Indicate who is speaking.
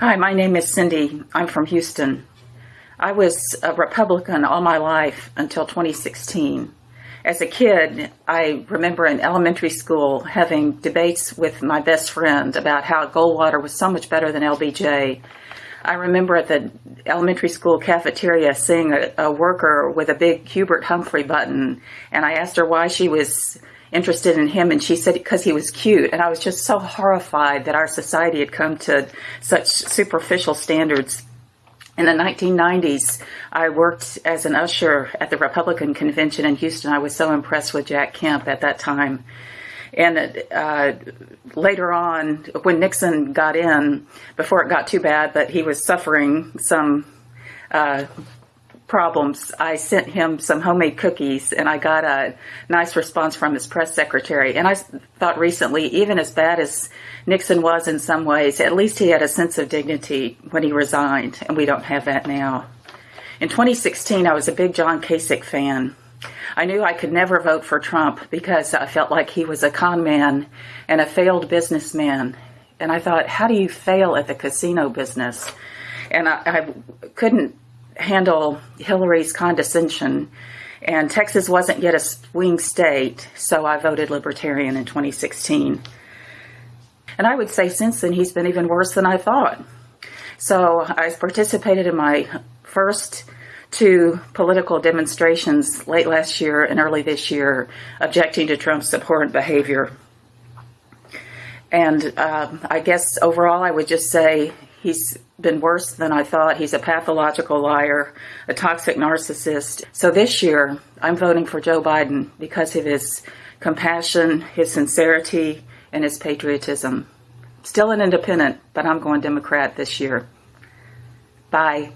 Speaker 1: Hi, my name is Cindy. I'm from Houston. I was a Republican all my life until 2016. As a kid, I remember in elementary school having debates with my best friend about how Goldwater was so much better than LBJ. I remember at the elementary school cafeteria seeing a, a worker with a big Hubert Humphrey button, and I asked her why she was interested in him and she said because he was cute and I was just so horrified that our society had come to such superficial standards in the 1990s, I worked as an usher at the Republican convention in Houston. I was so impressed with Jack Kemp at that time. And uh, later on, when Nixon got in, before it got too bad, but he was suffering some uh, problems, I sent him some homemade cookies and I got a nice response from his press secretary. And I thought recently, even as bad as Nixon was in some ways, at least he had a sense of dignity when he resigned, and we don't have that now. In 2016, I was a big John Kasich fan. I knew I could never vote for Trump because I felt like he was a con man and a failed businessman. And I thought, how do you fail at the casino business? And I, I couldn't handle Hillary's condescension. And Texas wasn't yet a swing state, so I voted Libertarian in 2016. And I would say since then he's been even worse than I thought. So I participated in my first two political demonstrations late last year and early this year objecting to Trump's abhorrent behavior. And uh, I guess overall I would just say He's been worse than I thought. He's a pathological liar, a toxic narcissist. So this year, I'm voting for Joe Biden because of his compassion, his sincerity, and his patriotism. Still an independent, but I'm going Democrat this year. Bye.